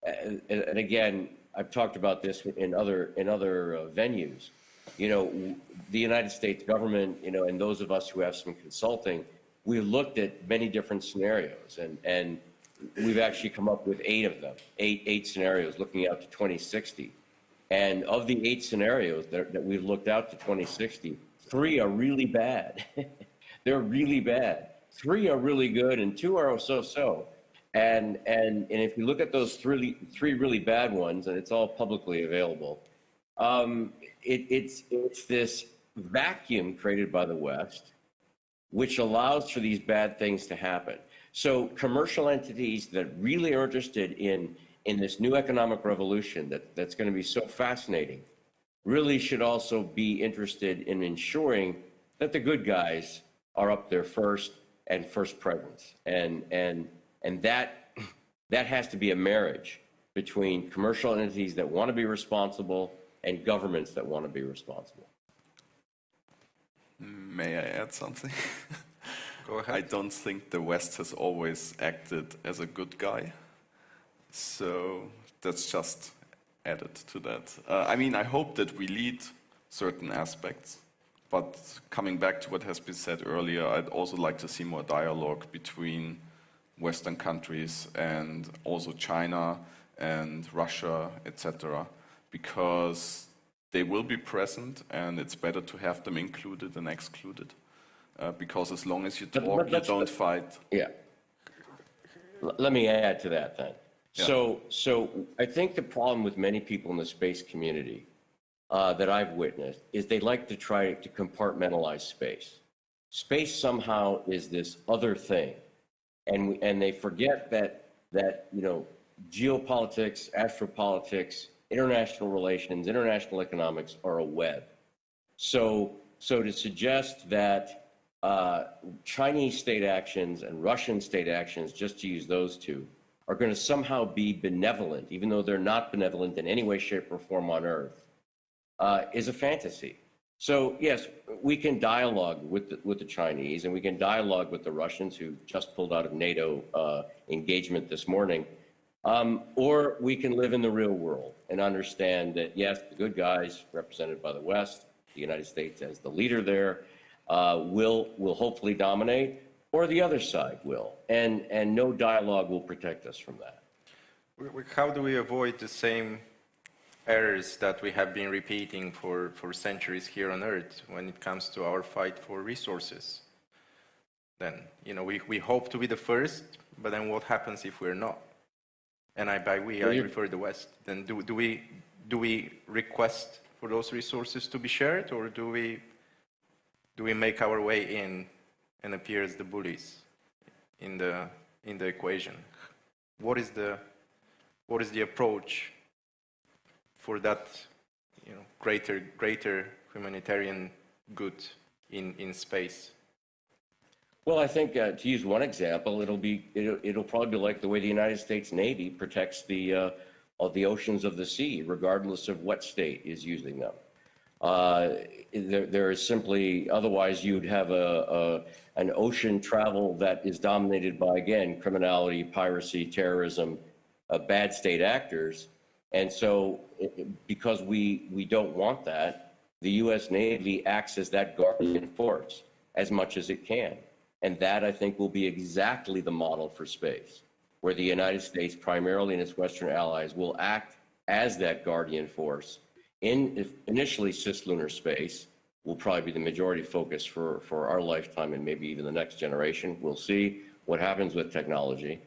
uh, and, and again, I've talked about this in other, in other uh, venues you know, the United States government, you know, and those of us who have some consulting, we've looked at many different scenarios and, and we've actually come up with eight of them, eight, eight scenarios looking out to 2060. And of the eight scenarios that, that we've looked out to 2060, three are really bad. They're really bad. Three are really good and two are so-so. And, and, and if you look at those three, three really bad ones, and it's all publicly available, um, it, it's, it's this vacuum created by the West, which allows for these bad things to happen. So commercial entities that really are interested in, in this new economic revolution that, that's going to be so fascinating really should also be interested in ensuring that the good guys are up there first and first presence. And, and, and that, that has to be a marriage between commercial entities that want to be responsible and governments that want to be responsible. May I add something? Go ahead. I don't think the West has always acted as a good guy. So that's just added to that. Uh, I mean, I hope that we lead certain aspects. But coming back to what has been said earlier, I'd also like to see more dialogue between Western countries and also China and Russia, etc., because they will be present and it's better to have them included than excluded. Uh, because as long as you talk, but you don't fight. Yeah. L- Let me add to that then. Yeah. So, so I think the problem with many people in the space community uh, that I've witnessed is they like to try to compartmentalize space. Space somehow is this other thing, and we, and they forget that that you know geopolitics, astropolitics, international relations, international economics are a web. So, so to suggest that uh, Chinese state actions and Russian state actions, just to use those two, are going to somehow be benevolent, even though they're not benevolent in any way, shape, or form on Earth, uh, is a fantasy. So yes, we can dialogue with the, with the Chinese, and we can dialogue with the Russians, who just pulled out of NATO uh, engagement this morning. Um, or we can live in the real world and understand that, yes, the good guys, represented by the West, the United States as the leader there, uh, will, will hopefully dominate. or the other side will. And, and no dialogue will protect us from that. How do we avoid the same errors that we have been repeating for, for centuries here on Earth when it comes to our fight for resources? Then, you know, we, we hope to be the first, but then what happens if we're not? And I, by we, I refer the West. Then do, do we, do we request for those resources to be shared, or do we, do we make our way in and appear as the bullies in the, in the equation? What is the, what is the approach for that, you know, greater, greater humanitarian good in, in space? Well, I think uh, to use one example, it'll be it'll, it'll probably be like the way the United States Navy protects the uh, of the oceans of the sea, regardless of what state is using them. Uh, there, there is simply otherwise you'd have a, a an ocean travel that is dominated by again criminality, piracy, terrorism, uh, bad state actors, and so it- because we we don't want that, the U.S. Navy acts as that guardian force as much as it can. And that, I think, will be exactly the model for space, where the United States, primarily and its Western allies, will act as that guardian force in initially cislunar space will probably be the majority focus for, for our lifetime and maybe even the next generation. We'll see what happens with technology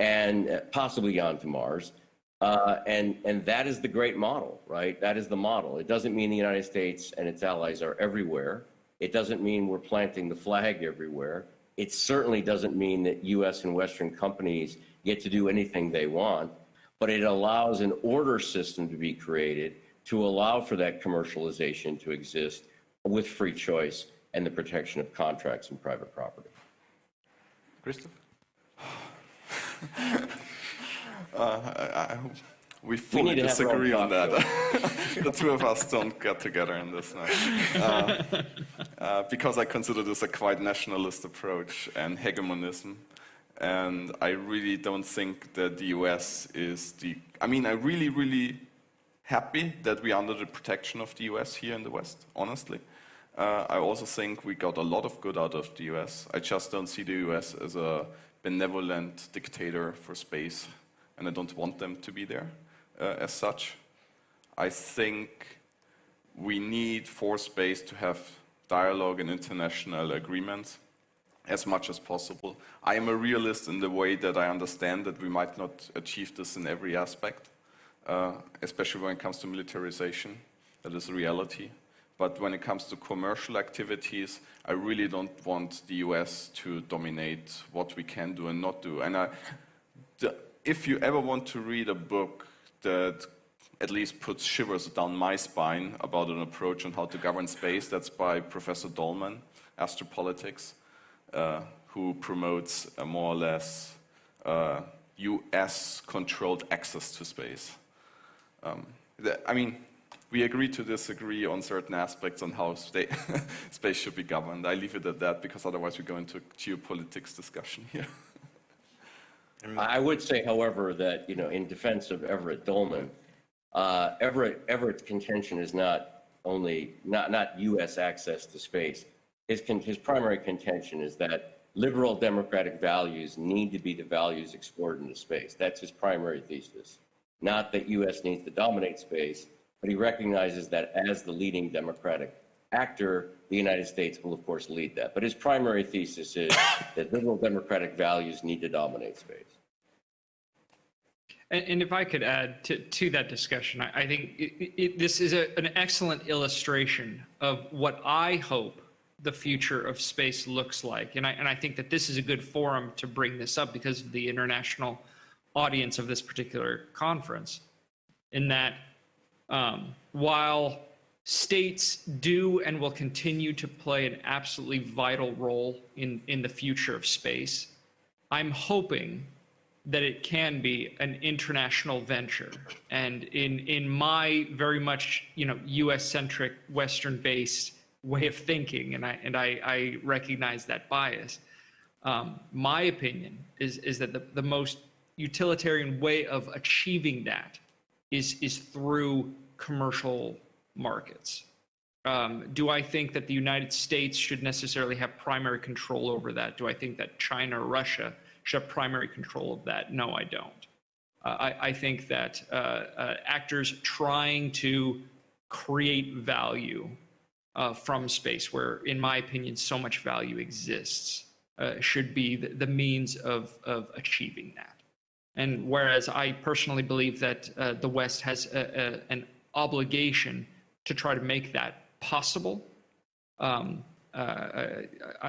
and uh, possibly on to Mars. Uh, and, and that is the great model, right? That is the model. It doesn't mean the United States and its allies are everywhere. It doesn't mean we're planting the flag everywhere. It certainly doesn't mean that US and Western companies get to do anything they want, but it allows an order system to be created to allow for that commercialization to exist with free choice and the protection of contracts and private property. Christoph? Uh, I- we fully need to have our own disagree on that. the two of us don't get together in this now. Uh, uh, because I consider this a quite nationalist approach and hegemonism. And I really don't think that the US is the. I mean, I'm really, really happy that we are under the protection of the US here in the West, honestly. Uh, I also think we got a lot of good out of the US. I just don't see the US as a benevolent dictator for space, and I don't want them to be there uh, as such. I think we need for space to have dialogue and international agreements as much as possible. I am a realist in the way that I understand that we might not achieve this in every aspect, uh, especially when it comes to militarization. That is a reality. But when it comes to commercial activities, I really don't want the US to dominate what we can do and not do. And I, the, if you ever want to read a book that at least puts shivers down my spine about an approach on how to govern space, that's by Professor Dolman, Astropolitics, uh, who promotes a more or less uh, US controlled access to space. Um, the, I mean, we agree to disagree on certain aspects on how space should be governed. I leave it at that because otherwise we go into geopolitics discussion here. I would say, however, that, you know, in defense of Everett Dolman, uh, Everett, Everett's contention is not only, not, not U.S. access to space. His, con- his primary contention is that liberal democratic values need to be the values explored into space. That's his primary thesis. Not that U.S. needs to dominate space, but he recognizes that as the leading democratic actor, the United States will, of course, lead that. But his primary thesis is that liberal democratic values need to dominate space. And, and if I could add to, to that discussion, I, I think it, it, this is a, an excellent illustration of what I hope the future of space looks like. And I, and I think that this is a good forum to bring this up because of the international audience of this particular conference. In that, um, while states do and will continue to play an absolutely vital role in, in the future of space, I'm hoping that it can be an international venture. And in in my very much you know U.S. centric, Western based way of thinking, and I and I, I recognize that bias. Um, my opinion is is that the, the most utilitarian way of achieving that is is through commercial markets. Um, do I think that the United States should necessarily have primary control over that? Do I think that China or Russia have primary control of that? No, I don't. Uh, I, I think that uh, uh, actors trying to create value uh, from space, where, in my opinion, so much value exists, uh, should be the, the means of, of achieving that. And whereas I personally believe that uh, the West has a, a, an obligation to try to make that possible, um, I,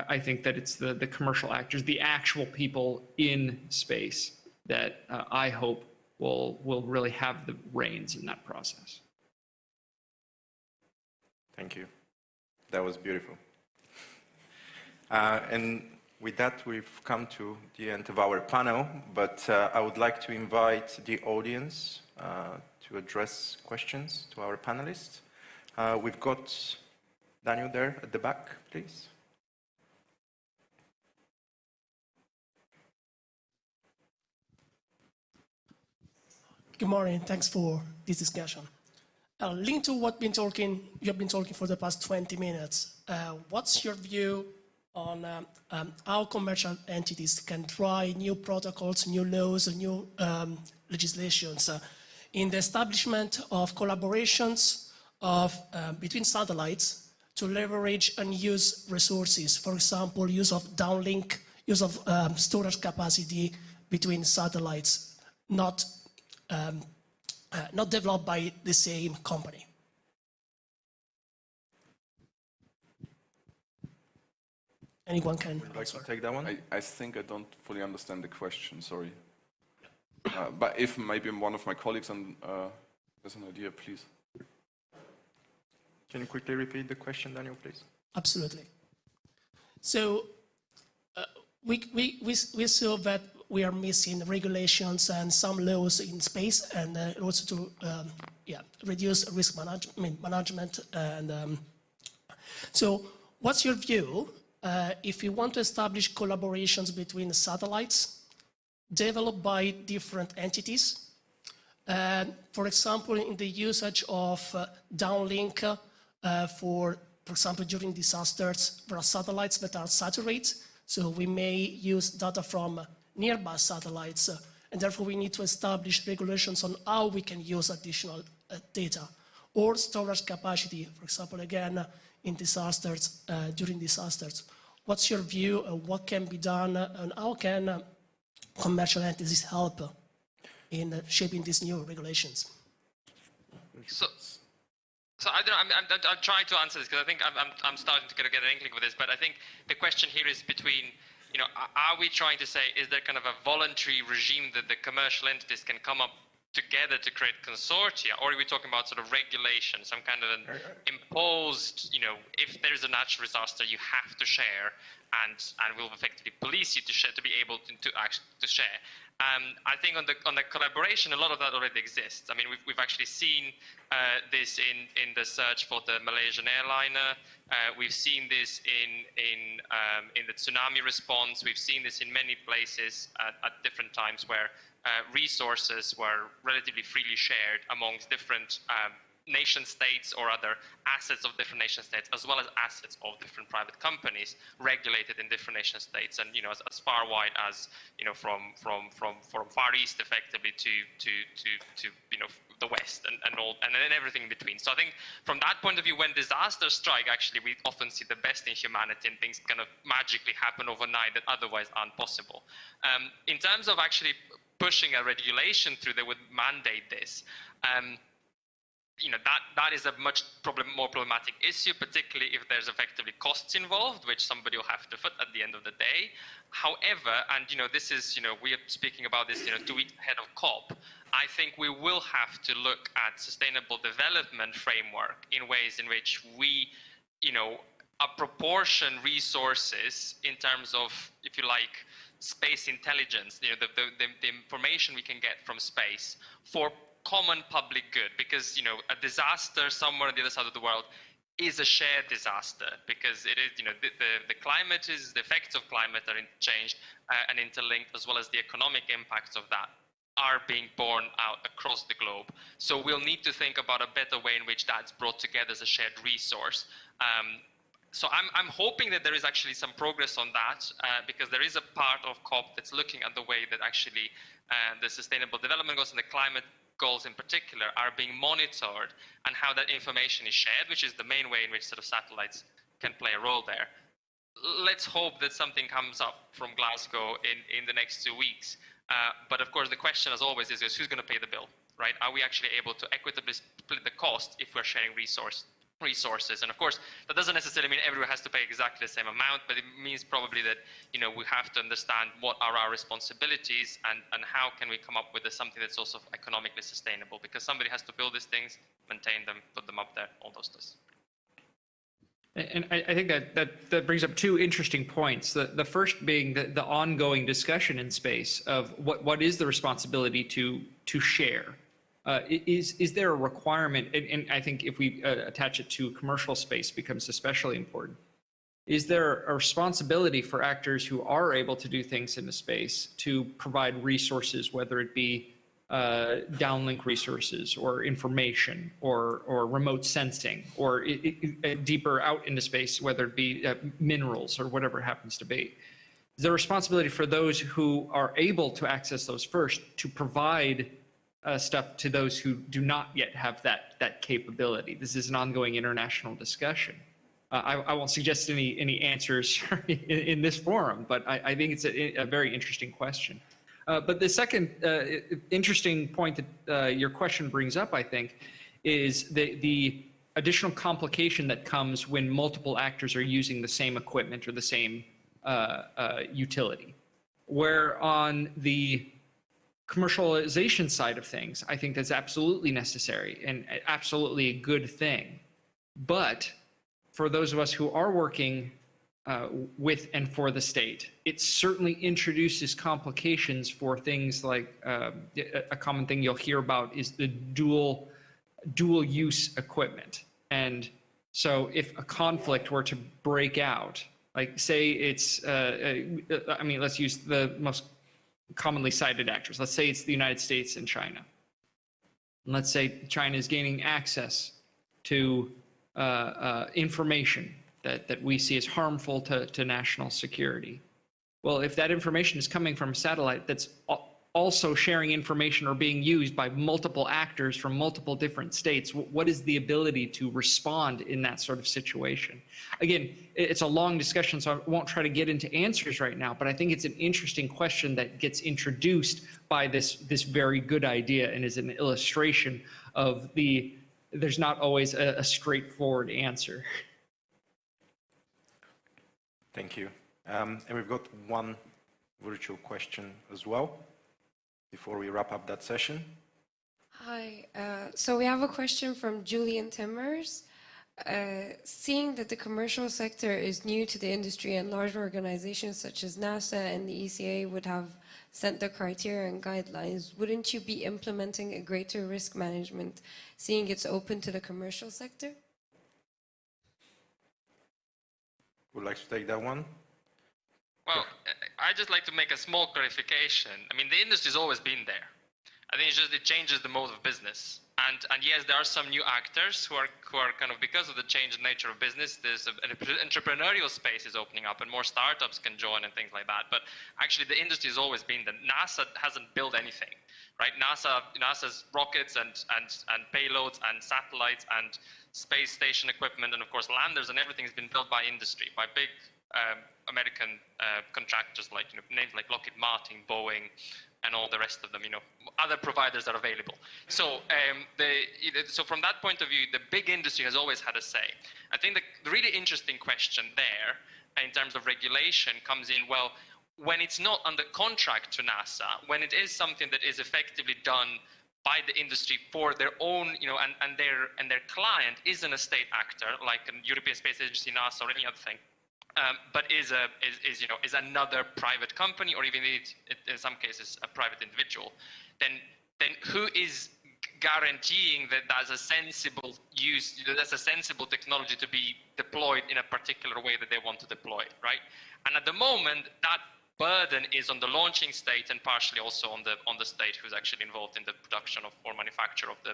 I think that it's the, the commercial actors, the actual people in space that uh, I hope will, will really have the reins in that process. Thank you. That was beautiful. Uh, and with that, we've come to the end of our panel, but uh, I would like to invite the audience uh, to address questions to our panelists. Uh, we've got Daniel there at the back, please. Good morning. Thanks for this discussion. Uh, linked to what been talking, you have been talking for the past 20 minutes. Uh, what's your view on um, um, how commercial entities can try new protocols, new laws, new um, legislations uh, in the establishment of collaborations of, uh, between satellites to leverage and use resources. For example, use of downlink, use of um, storage capacity between satellites, not, um, uh, not developed by the same company. Anyone can Would you like to take that one? I, I think I don't fully understand the question, sorry. Uh, But if maybe one of my colleagues and, uh, has an idea, please. Can you quickly repeat the question, Daniel, please? Absolutely. So uh, we, we, we, we saw that we are missing regulations and some laws in space and uh, also to um, yeah, reduce risk management, management and um, so what's your view uh, if you want to establish collaborations between satellites developed by different entities for example, in the usage of uh, downlink uh, for, for example, during disasters, there are satellites that are saturated, so we may use data from nearby satellites, uh, and therefore we need to establish regulations on how we can use additional uh, data. Or storage capacity, for example, again, uh, in disasters, uh, during disasters. What's your view what can be done and how can commercial entities help in shaping these new regulations? So, so I don't know, I'm, I'm, I'm trying to answer this because I think I'm, I'm, I'm starting to get, get an inkling with this, but I think the question here is between, you know, are- we trying to say, is there kind of a voluntary regime that the commercial entities can come up together to create consortia, or are we talking about sort of regulation, some kind of an imposed, you know, if there's a natural disaster, you have to share, and and we'll effectively police you to share, to be able to to, act, to share. Um, I think on the on the collaboration, a lot of that already exists. I mean, we've, we've actually seen uh, this in, in the search for the Malaysian airliner. Uh, we've seen this in in um, in the tsunami response. We've seen this in many places at, at different times where uh, resources were relatively freely shared amongst different um, nation states or other assets of different nation states, as well as assets of different private companies regulated in different nation states, and you know, as, as far wide as you know, from from from from far east, effectively to to to to you know the west and, and all and then everything in between. So I think from that point of view, when disasters strike, actually we often see the best in humanity and things kind of magically happen overnight that otherwise aren't possible. Um, in terms of actually pushing a regulation through that would mandate this. Um, you know that that is a much problem, more problematic issue, particularly if there's effectively costs involved, which somebody will have to foot at the end of the day. However, and you know this is you know we are speaking about this you know two weeks ahead of COP. I think we will have to look at sustainable development framework in ways in which we, you know, apportion resources in terms of, if you like, space intelligence, you know, the, the, the information we can get from space for common public good because you know a disaster somewhere on the other side of the world is a shared disaster because it is you know the, the, the climate is the effects of climate are changed uh, and interlinked as well as the economic impacts of that are being born out across the globe. So we'll need to think about a better way in which that's brought together as a shared resource. Um, so I'm, I'm hoping that there is actually some progress on that uh, because there is a part of COP that's looking at the way that actually uh, the sustainable development goals and the climate goals in particular are being monitored and how that information is shared, which is the main way in which sort of satellites can play a role there. Let's hope that something comes up from Glasgow in, in the next two weeks. Uh, but of course, the question, as always, is, is who's going to pay the bill, right? Are we actually able to equitably split the cost if we're sharing resource resources. And of course, that doesn't necessarily mean everyone has to pay exactly the same amount, but it means probably that, you know, we have to understand what are our responsibilities and, and how can we come up with something that's also economically sustainable because somebody has to build these things, maintain them, put them up there, all those things. And I, think that, that, that brings up two interesting points. The, the first being the, the ongoing discussion in space of what, what is the responsibility to, to share uh, is, is there a requirement, and, and I think if we uh, attach it to commercial space becomes especially important. Is there a responsibility for actors who are able to do things in the space to provide resources, whether it be uh, downlink resources or information or, or remote sensing or it, it, uh, deeper out into space, whether it be uh, minerals or whatever it happens to be? Is there responsibility for those who are able to access those first to provide uh, stuff to those who do not yet have that that capability. This is an ongoing international discussion. Uh, I, I, won't suggest any any answers in, in this forum, but I, I think it's a, a, very interesting question. Uh, but the second uh, interesting point that uh, your question brings up, I think, is the the additional complication that comes when multiple actors are using the same equipment or the same uh, utility. Where on the commercialization side of things, I think that's absolutely necessary and absolutely a good thing. But for those of us who are working uh, with and for the state, it certainly introduces complications for things like uh, a common thing you'll hear about is the dual dual use equipment. And so if a conflict were to break out, like say it's, uh, uh I mean, let's use the most commonly cited actors. Let's say it's the United States and China. And let's say China is gaining access to uh, uh, information that, that we see as harmful to, to national security. Well, if that information is coming from a satellite that's also sharing information or being used by multiple actors from multiple different states, what is the ability to respond in that sort of situation? Again, it's a long discussion, so I won't try to get into answers right now, but I think it's an interesting question that gets introduced by this, this very good idea and is an illustration of the, there's not always a, a straightforward answer. Thank you. Um, and we've got one virtual question as well before we wrap up that session? Hi. Uh, so we have a question from Julian Timmers. Uh, seeing that the commercial sector is new to the industry and large organizations such as NASA and the ESA would have set the criteria and guidelines, wouldn't you be implementing a greater risk management, seeing it's open to the commercial sector? Would like to take that one? Well, uh, I just like to make a small clarification. I mean, the industry's always been there. I think it's just it changes the mode of business. And, and yes, there are some new actors who are, who are kind of, because of the change in nature of business, there's an entrepreneurial space is opening up and more startups can join and things like that. But actually the industry has always been that NASA hasn't built anything, right? NASA, NASA's rockets and, and, and payloads and satellites and space station equipment and of course landers and everything has been built by industry, by big um, American uh, contractors like you know, names like Lockheed Martin, Boeing, and all the rest of them. You know, other providers are available. So, um, the, so from that point of view, the big industry has always had a say. I think the, the really interesting question there, in terms of regulation, comes in. Well, when it's not under contract to NASA, when it is something that is effectively done by the industry for their own, you know, and, and their and their client isn't a state actor like a European Space Agency, NASA, or any other thing um, but is, a, is, is, you know, is another private company or even in some cases a private individual, then, then who is guaranteeing that that's a sensible use, that's a sensible technology to be deployed in a particular way that they want to deploy, right? And at the moment, that burden is on the launching state and partially also on the on the state who's actually involved in the production of or manufacture of the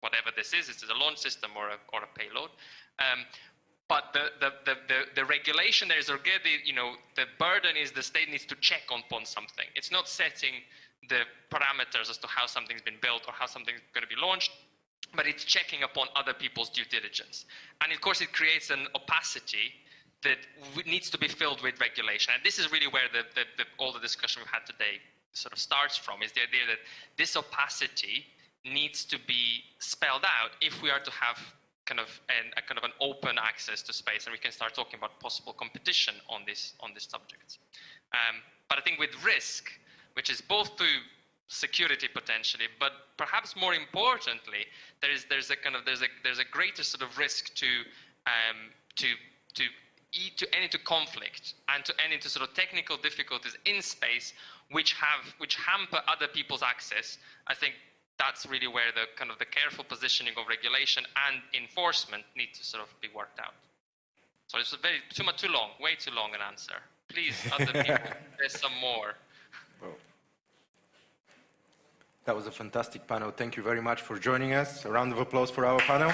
whatever this is. Is it a launch system or a or a payload? Um, but the, the, the, the, the regulation there is already, you know, the burden is the state needs to check upon something. It's not setting the parameters as to how something's been built or how something's going to be launched, but it's checking upon other people's due diligence. And of course, it creates an opacity that needs to be filled with regulation. And this is really where the, the, the, all the discussion we've had today sort of starts from, is the idea that this opacity needs to be spelled out if we are to have kind of an, a kind of an open access to space, and we can start talking about possible competition on this on this subject. Um, but I think with risk, which is both to security potentially, but perhaps more importantly, there is there's a kind of there's a there's a greater sort of risk to um, to to to end into conflict and to end into sort of technical difficulties in space, which have which hamper other people's access. I think that's really where the kind of the careful positioning of regulation and enforcement need to sort of be worked out. So it's a very too much too long, way too long an answer. Please, other people, there's some more. Well, That was a fantastic panel. Thank you very much for joining us. A round of applause for our panel.